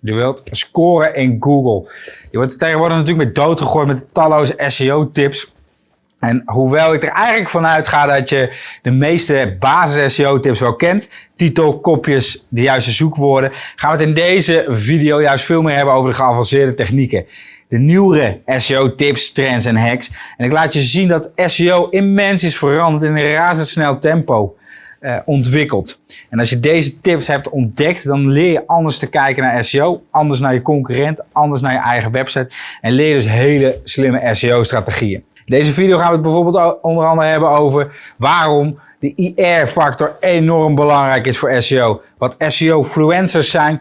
Je wilt scoren in Google. Je wordt tegenwoordig natuurlijk met doodgegooid met talloze SEO-tips. En hoewel ik er eigenlijk vanuit ga dat je de meeste basis SEO-tips wel kent, titel, kopjes, de juiste zoekwoorden, gaan we het in deze video juist veel meer hebben over de geavanceerde technieken. De nieuwere SEO-tips, trends en hacks. En ik laat je zien dat SEO immens is veranderd in een razendsnel tempo uh, ontwikkeld. En als je deze tips hebt ontdekt, dan leer je anders te kijken naar SEO, anders naar je concurrent, anders naar je eigen website en leer dus hele slimme SEO-strategieën. Deze video gaan we het bijvoorbeeld onder andere hebben over waarom de IR-factor enorm belangrijk is voor SEO, wat SEO-fluencers zijn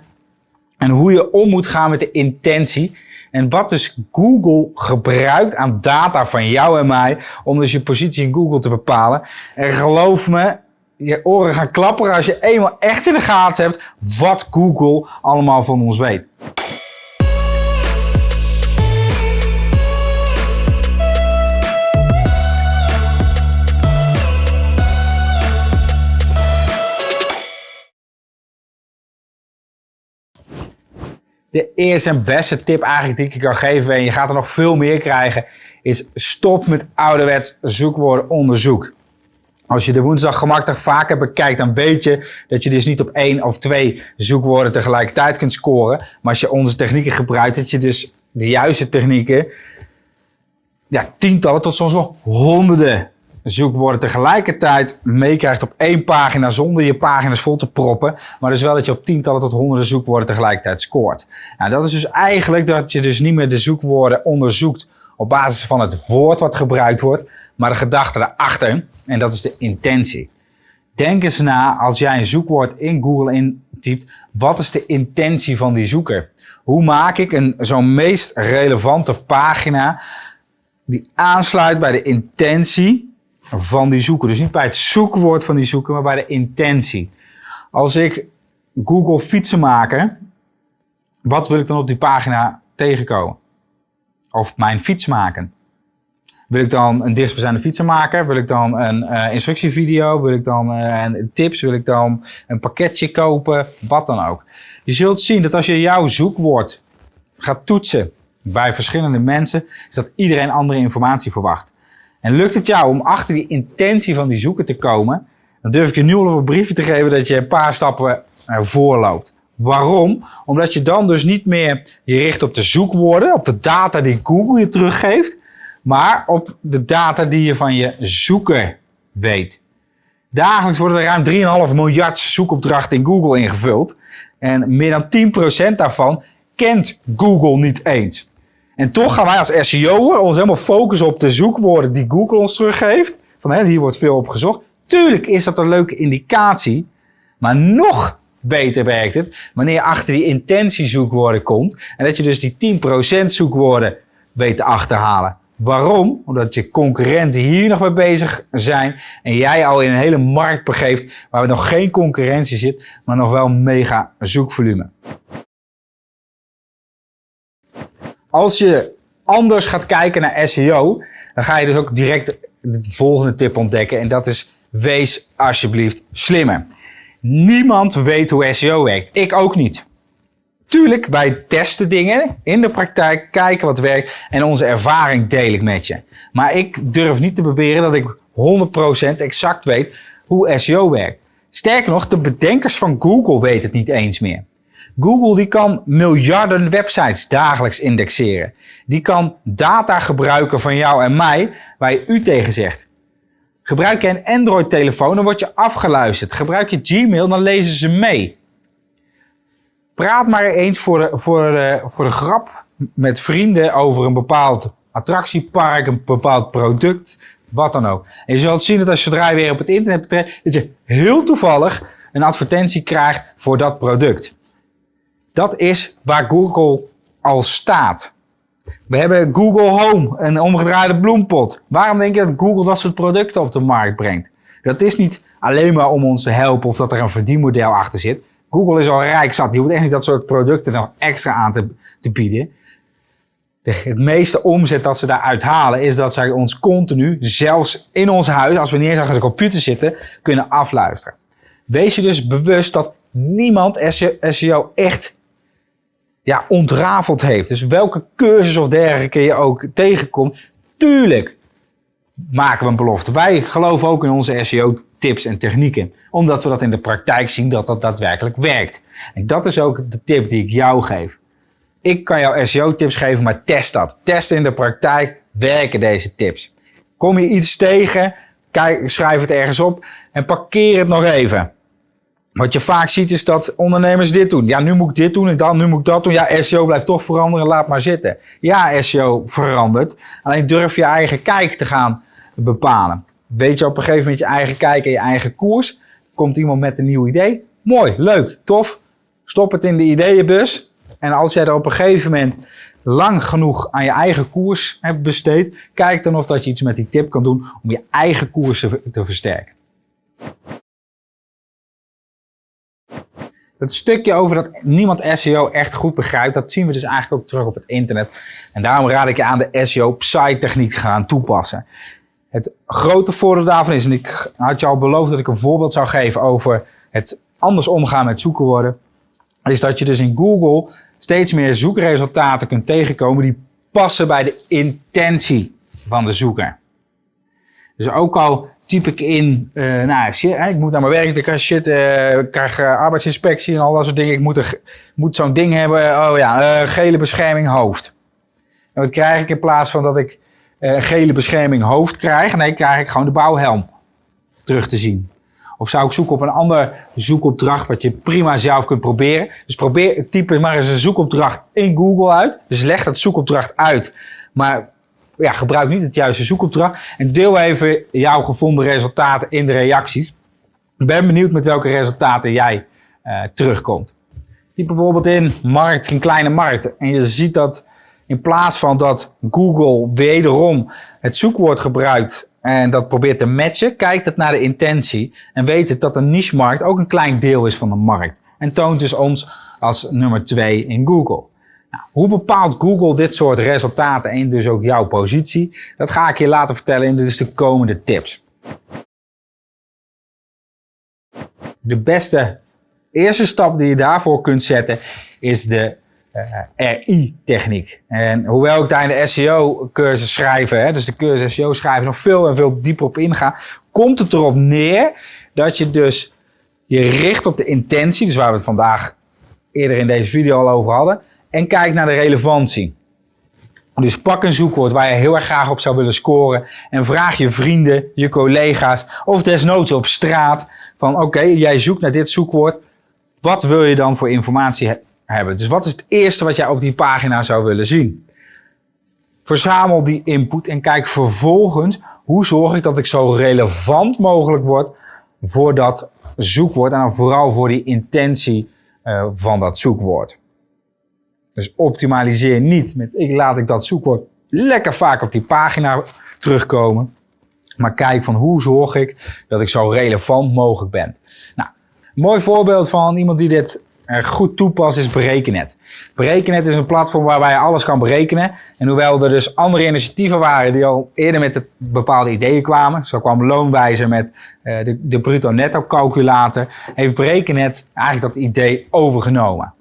en hoe je om moet gaan met de intentie. En wat dus Google gebruikt aan data van jou en mij om dus je positie in Google te bepalen. En geloof me, je oren gaan klapperen als je eenmaal echt in de gaten hebt wat Google allemaal van ons weet. De eerste en beste tip eigenlijk die ik je kan geven, en je gaat er nog veel meer krijgen, is stop met ouderwets zoekwoordenonderzoek. Als je de woensdag gemakkelijk vaker bekijkt, dan weet je dat je dus niet op één of twee zoekwoorden tegelijkertijd kunt scoren. Maar als je onze technieken gebruikt, dat je dus de juiste technieken, ja, tientallen tot soms wel honderden zoekwoorden tegelijkertijd meekrijgt op één pagina zonder je pagina's vol te proppen. Maar dus wel dat je op tientallen tot honderden zoekwoorden tegelijkertijd scoort. Nou, dat is dus eigenlijk dat je dus niet meer de zoekwoorden onderzoekt op basis van het woord wat gebruikt wordt, maar de gedachte erachter. En dat is de intentie. Denk eens na als jij een zoekwoord in Google intypt. Wat is de intentie van die zoeker? Hoe maak ik een zo'n meest relevante pagina die aansluit bij de intentie van die zoeker? Dus niet bij het zoekwoord van die zoeker, maar bij de intentie. Als ik Google fietsen maken, wat wil ik dan op die pagina tegenkomen? Of mijn fiets maken? Wil ik dan een dichtstbijzijnde fietsenmaker? Wil ik dan een uh, instructievideo? Wil ik dan een tips? Wil ik dan een pakketje kopen? Wat dan ook. Je zult zien dat als je jouw zoekwoord gaat toetsen bij verschillende mensen, is dat iedereen andere informatie verwacht. En lukt het jou om achter die intentie van die zoeker te komen, dan durf ik je nu al een briefje te geven dat je een paar stappen ervoor loopt. Waarom? Omdat je dan dus niet meer je richt op de zoekwoorden, op de data die Google je teruggeeft, maar op de data die je van je zoeker weet. Dagelijks worden er ruim 3,5 miljard zoekopdrachten in Google ingevuld. En meer dan 10% daarvan kent Google niet eens. En toch gaan wij als SEO'er ons helemaal focussen op de zoekwoorden die Google ons teruggeeft. Van hè, hier wordt veel op gezocht. Tuurlijk is dat een leuke indicatie. Maar nog beter werkt het wanneer je achter die intentiezoekwoorden komt. En dat je dus die 10% zoekwoorden weet te achterhalen. Waarom? Omdat je concurrenten hier nog mee bezig zijn en jij al in een hele markt begeeft waar nog geen concurrentie zit, maar nog wel mega zoekvolume. Als je anders gaat kijken naar SEO, dan ga je dus ook direct de volgende tip ontdekken en dat is wees alsjeblieft slimmer. Niemand weet hoe SEO werkt. Ik ook niet. Tuurlijk, wij testen dingen in de praktijk, kijken wat werkt en onze ervaring deel ik met je. Maar ik durf niet te beweren dat ik 100% exact weet hoe SEO werkt. Sterker nog, de bedenkers van Google weten het niet eens meer. Google die kan miljarden websites dagelijks indexeren. Die kan data gebruiken van jou en mij waar je u tegen zegt. Gebruik je een Android telefoon dan word je afgeluisterd. Gebruik je Gmail dan lezen ze mee. Praat maar eens voor de, voor, de, voor de grap met vrienden over een bepaald attractiepark, een bepaald product, wat dan ook. En je zult zien dat als je je weer op het internet betrekt, dat je heel toevallig een advertentie krijgt voor dat product. Dat is waar Google al staat. We hebben Google Home, een omgedraaide bloempot. Waarom denk je dat Google dat soort producten op de markt brengt? Dat is niet alleen maar om ons te helpen of dat er een verdienmodel achter zit. Google is al rijk zat. Die hoeft echt niet dat soort producten nog extra aan te, bieden. De, het meeste omzet dat ze daaruit halen is dat zij ons continu, zelfs in ons huis, als we niet eens achter de computer zitten, kunnen afluisteren. Wees je dus bewust dat niemand SEO echt ja, ontrafeld heeft. Dus welke cursus of dergelijke je ook tegenkomt, tuurlijk maken we een belofte. Wij geloven ook in onze SEO tips en technieken. Omdat we dat in de praktijk zien dat dat daadwerkelijk werkt. En dat is ook de tip die ik jou geef. Ik kan jou SEO tips geven, maar test dat. Test in de praktijk, werken deze tips. Kom je iets tegen, kijk, schrijf het ergens op en parkeer het nog even. Wat je vaak ziet is dat ondernemers dit doen. Ja, nu moet ik dit doen en dan, nu moet ik dat doen. Ja, SEO blijft toch veranderen, laat maar zitten. Ja, SEO verandert. Alleen durf je eigen kijk te gaan bepalen. Weet je op een gegeven moment je eigen kijk en je eigen koers. Komt iemand met een nieuw idee. Mooi, leuk, tof. Stop het in de ideeënbus. En als jij er op een gegeven moment lang genoeg aan je eigen koers hebt besteed, kijk dan of dat je iets met die tip kan doen om je eigen koers te versterken. Dat stukje over dat niemand SEO echt goed begrijpt, dat zien we dus eigenlijk ook terug op het internet. En daarom raad ik je aan de SEO Psy techniek gaan toepassen. Het grote voordeel daarvan is, en ik had al beloofd dat ik een voorbeeld zou geven over het anders omgaan met zoekwoorden, is dat je dus in Google steeds meer zoekresultaten kunt tegenkomen die passen bij de intentie van de zoeker. Dus ook al typ ik in, uh, nou ik moet naar mijn werk, ik krijg shit, uh, ik krijg uh, arbeidsinspectie en al dat soort dingen. Ik moet, moet zo'n ding hebben, oh ja, gele bescherming hoofd. En wat krijg ik in plaats van dat ik een gele bescherming hoofd krijg? Nee, krijg ik gewoon de bouwhelm terug te zien. Of zou ik zoeken op een ander zoekopdracht wat je prima zelf kunt proberen. Dus probeer, type maar eens een zoekopdracht in Google uit. Dus leg dat zoekopdracht uit. Maar ja, gebruik niet het juiste zoekopdracht. En deel even jouw gevonden resultaten in de reacties. Ik ben benieuwd met welke resultaten jij uh, terugkomt. Typ bijvoorbeeld in markt, een kleine markt. En je ziet dat in plaats van dat Google wederom het zoekwoord gebruikt en dat probeert te matchen, kijkt het naar de intentie en weet het dat een niche-markt ook een klein deel is van de markt. En toont dus ons als nummer 2 in Google. Nou, hoe bepaalt Google dit soort resultaten en dus ook jouw positie? Dat ga ik je laten vertellen in dus de komende tips. De beste eerste stap die je daarvoor kunt zetten is de RI-techniek. En hoewel ik daar in de SEO-cursus schrijven, hè, dus de cursus SEO schrijven, nog veel en veel dieper op inga, komt het erop neer dat je dus je richt op de intentie, dus waar we het vandaag eerder in deze video al over hadden, en kijk naar de relevantie. Dus pak een zoekwoord waar je heel erg graag op zou willen scoren en vraag je vrienden, je collega's of desnoods op straat van oké, jij zoekt naar dit zoekwoord. Wat wil je dan voor informatie hebben? Dus wat is het eerste wat jij op die pagina zou willen zien? Verzamel die input en kijk vervolgens hoe zorg ik dat ik zo relevant mogelijk word voor dat zoekwoord en vooral voor die intentie uh, van dat zoekwoord. Dus optimaliseer niet met ik laat ik dat zoekwoord lekker vaak op die pagina terugkomen. Maar kijk van hoe zorg ik dat ik zo relevant mogelijk ben. Nou, mooi voorbeeld van iemand die dit goed toepast is Berekenet. Berekenet is een platform waarbij je alles kan berekenen. En hoewel er dus andere initiatieven waren die al eerder met bepaalde ideeën kwamen. Zo kwam Loonwijzer met uh, de, de bruto-netto calculator. Heeft Berekenet eigenlijk dat idee overgenomen.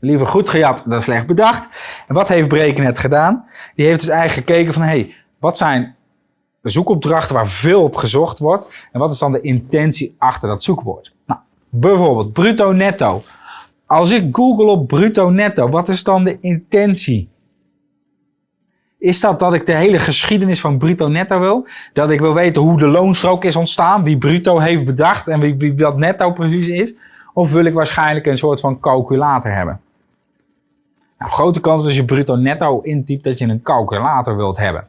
Liever goed gejat dan slecht bedacht. En wat heeft Brekennet gedaan? Die heeft dus eigenlijk gekeken van, hey, wat zijn zoekopdrachten waar veel op gezocht wordt? En wat is dan de intentie achter dat zoekwoord? Nou, bijvoorbeeld bruto netto. Als ik google op bruto netto, wat is dan de intentie? Is dat dat ik de hele geschiedenis van bruto netto wil? Dat ik wil weten hoe de loonstrook is ontstaan, wie bruto heeft bedacht en wie, wat netto precies is? Of wil ik waarschijnlijk een soort van calculator hebben? Nou, grote kans als je bruto netto intypt dat je een calculator wilt hebben.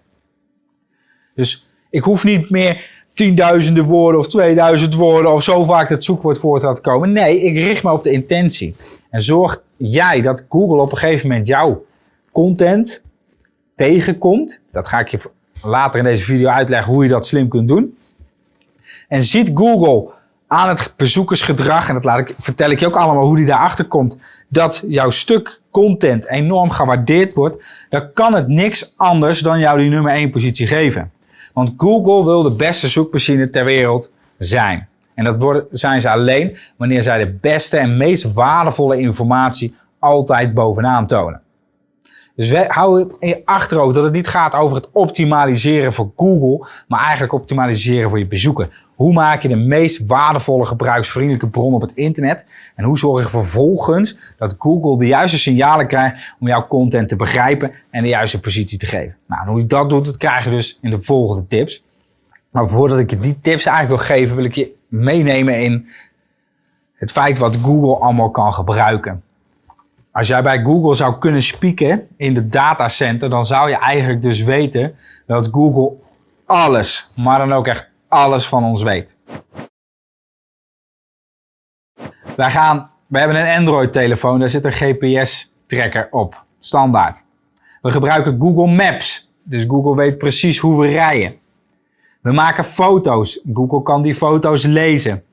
Dus ik hoef niet meer tienduizenden woorden of 2000 woorden of zo vaak het zoekwoord voor te laten komen. Nee, ik richt me op de intentie. En zorg jij dat Google op een gegeven moment jouw content tegenkomt. Dat ga ik je later in deze video uitleggen hoe je dat slim kunt doen. En ziet Google aan het bezoekersgedrag, en dat laat ik, vertel ik je ook allemaal hoe die daarachter komt, dat jouw stuk content enorm gewaardeerd wordt, dan kan het niks anders dan jou die nummer 1 positie geven. Want Google wil de beste zoekmachine ter wereld zijn. En dat zijn ze alleen wanneer zij de beste en meest waardevolle informatie altijd bovenaan tonen. Dus hou het in je achterhoofd dat het niet gaat over het optimaliseren voor Google, maar eigenlijk optimaliseren voor je bezoeker. Hoe maak je de meest waardevolle gebruiksvriendelijke bron op het internet? En hoe zorg je vervolgens dat Google de juiste signalen krijgt om jouw content te begrijpen en de juiste positie te geven? Nou, hoe je dat doet, dat krijg je dus in de volgende tips. Maar voordat ik je die tips eigenlijk wil geven, wil ik je meenemen in het feit wat Google allemaal kan gebruiken. Als jij bij Google zou kunnen spieken in de datacenter, dan zou je eigenlijk dus weten dat Google alles, maar dan ook echt alles van ons weet. Wij gaan, we hebben een Android telefoon, daar zit een GPS tracker op, standaard. We gebruiken Google Maps, dus Google weet precies hoe we rijden. We maken foto's, Google kan die foto's lezen.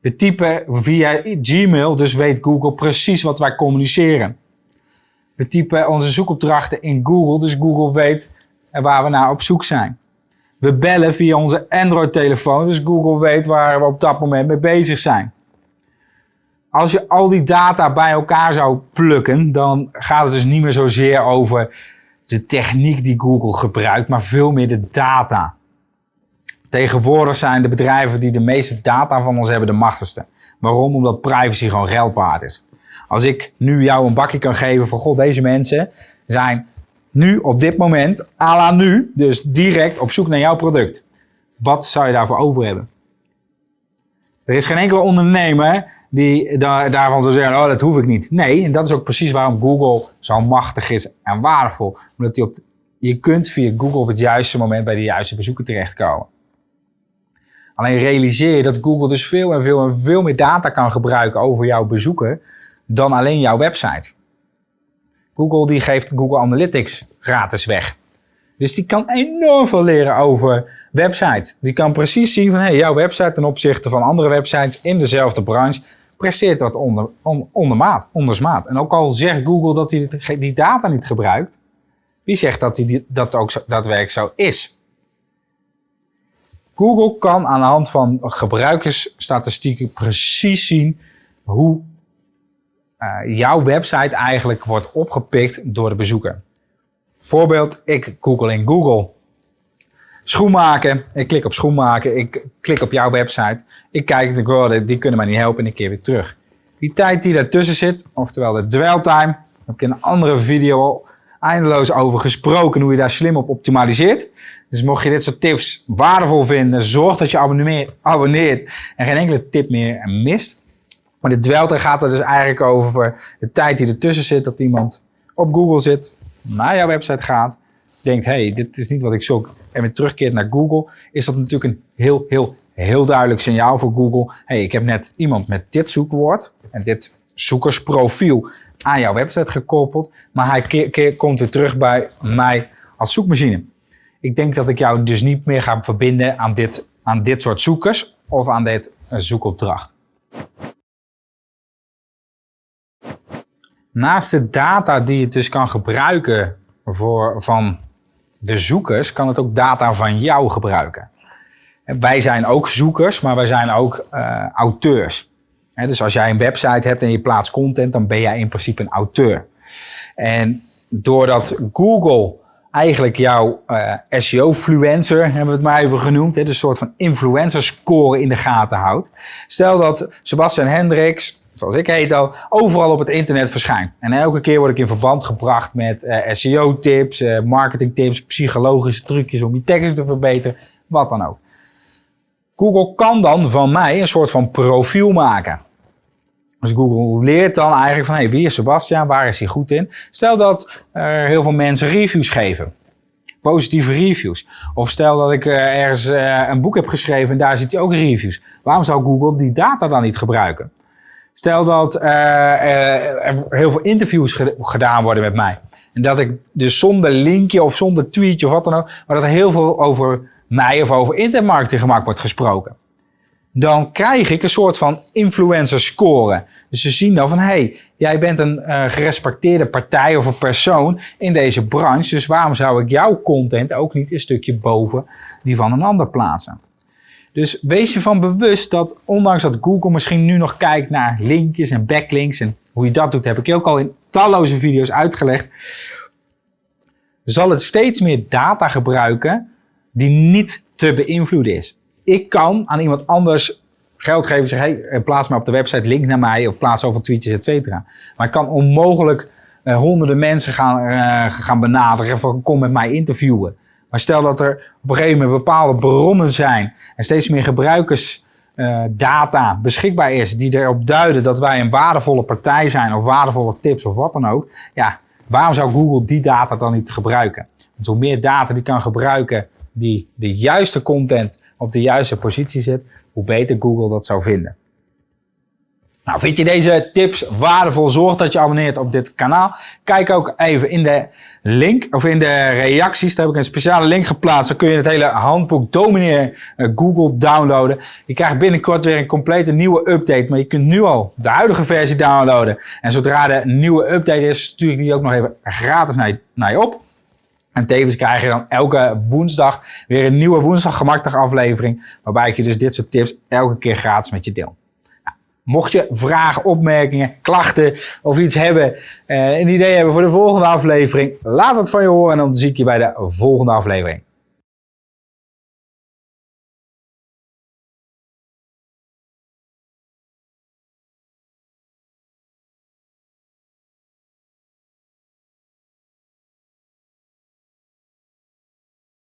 We typen via Gmail, dus weet Google precies wat wij communiceren. We typen onze zoekopdrachten in Google, dus Google weet waar we naar op zoek zijn. We bellen via onze Android-telefoon, dus Google weet waar we op dat moment mee bezig zijn. Als je al die data bij elkaar zou plukken, dan gaat het dus niet meer zozeer over de techniek die Google gebruikt, maar veel meer de data. Tegenwoordig zijn de bedrijven die de meeste data van ons hebben de machtigste. Waarom? Omdat privacy gewoon geld waard is. Als ik nu jou een bakje kan geven van god, deze mensen zijn nu op dit moment, à la nu, dus direct op zoek naar jouw product. Wat zou je daarvoor over hebben? Er is geen enkele ondernemer die daar, daarvan zou zeggen, oh dat hoef ik niet. Nee, en dat is ook precies waarom Google zo machtig is en waardevol. Omdat die op, je kunt via Google op het juiste moment bij de juiste bezoeker terechtkomen. Alleen realiseer je dat Google dus veel en veel en veel meer data kan gebruiken over jouw bezoeker dan alleen jouw website. Google die geeft Google Analytics gratis weg. Dus die kan enorm veel leren over websites. Die kan precies zien van hey, jouw website ten opzichte van andere websites in dezelfde branche presteert wat onder, on, ondermaat, ondersmaat. En ook al zegt Google dat hij die data niet gebruikt, wie zegt dat hij dat ook daadwerkelijk zo is? Google kan aan de hand van gebruikersstatistieken precies zien hoe uh, jouw website eigenlijk wordt opgepikt door de bezoeker. Voorbeeld, ik google in Google schoenmaken. Ik klik op schoenmaken. Ik klik op jouw website. Ik kijk oh, die kunnen mij niet helpen en ik keer weer terug. Die tijd die daartussen zit, oftewel de dwell time, heb ik in een andere video eindeloos over gesproken hoe je daar slim op optimaliseert. Dus mocht je dit soort tips waardevol vinden, zorg dat je abonneert en geen enkele tip meer mist. Maar de dwelter gaat er dus eigenlijk over de tijd die ertussen zit, dat iemand op Google zit, naar jouw website gaat, denkt, hey, dit is niet wat ik zoek, en weer terugkeert naar Google, is dat natuurlijk een heel, heel, heel duidelijk signaal voor Google. hey, ik heb net iemand met dit zoekwoord en dit zoekersprofiel aan jouw website gekoppeld, maar hij komt weer terug bij mij als zoekmachine. Ik denk dat ik jou dus niet meer ga verbinden aan dit, aan dit soort zoekers of aan dit zoekopdracht. Naast de data die je dus kan gebruiken voor, van de zoekers, kan het ook data van jou gebruiken. Wij zijn ook zoekers, maar wij zijn ook uh, auteurs. dus als jij een website hebt en je plaatst content, dan ben jij in principe een auteur. En doordat Google eigenlijk jouw uh, SEO-fluencer, hebben we het maar even genoemd, hè, dus een soort van influencer score in de gaten houdt. Stel dat Sebastian Hendricks, zoals ik heet al, overal op het internet verschijnt. En elke keer word ik in verband gebracht met uh, SEO-tips, uh, marketing-tips, psychologische trucjes om je tekst te verbeteren, wat dan ook. Google kan dan van mij een soort van profiel maken. Dus Google leert dan eigenlijk van, hey, wie is Sebastian, waar is hij goed in? Stel dat er heel veel mensen reviews geven. Positieve reviews. Of stel dat ik eh, ergens eh, een boek heb geschreven en daar zit ook reviews. Waarom zou Google die data dan niet gebruiken? Stel dat uh, er heel veel interviews gedaan worden met mij. En dat ik dus zonder linkje of zonder tweetje of wat dan ook, maar dat er heel veel over mij of over internetmarketing gemaakt wordt gesproken dan krijg ik een soort van influencer score. Dus ze zien dan van, hey, jij bent een uh, gerespecteerde partij of een persoon in deze branche, dus waarom zou ik jouw content ook niet een stukje boven die van een ander plaatsen? Dus wees je van bewust dat ondanks dat Google misschien nu nog kijkt naar linkjes en backlinks en Hoe je dat doet, heb ik je ook al in talloze video's uitgelegd. Zal het steeds meer data gebruiken die niet te beïnvloeden is. Ik kan aan iemand anders geld geven en zeggen, hey, plaats maar op de website link naar mij of plaats over tweetjes, et cetera. Maar ik kan onmogelijk uh, honderden mensen gaan, uh, gaan benaderen van kom met mij interviewen. Maar stel dat er op een gegeven moment bepaalde bronnen zijn en steeds meer gebruikersdata beschikbaar is die erop duiden dat wij een waardevolle partij zijn of waardevolle tips of wat dan ook. Ja, waarom zou Google die data dan niet gebruiken? Want hoe meer data die kan gebruiken die de juiste content op de juiste positie zet, hoe beter Google dat zou vinden. Nou, vind je deze tips waardevol? Zorg dat je abonneert op dit kanaal. Kijk ook even in de link of in de reacties. Daar heb ik een speciale link geplaatst. Dan kun je het hele handboek Domineer eh, Google downloaden. Je krijgt binnenkort weer een complete nieuwe update. Maar je kunt nu al de huidige versie downloaden. En zodra de nieuwe update is, stuur ik die ook nog even gratis naar je, naar je op. En tevens krijg je dan elke woensdag weer een nieuwe woensdag aflevering. Waarbij ik je dus dit soort tips elke keer gratis met je deel. Nou, mocht je vragen, opmerkingen, klachten of iets hebben, eh, een idee hebben voor de volgende aflevering, laat het van je horen en dan zie ik je bij de volgende aflevering.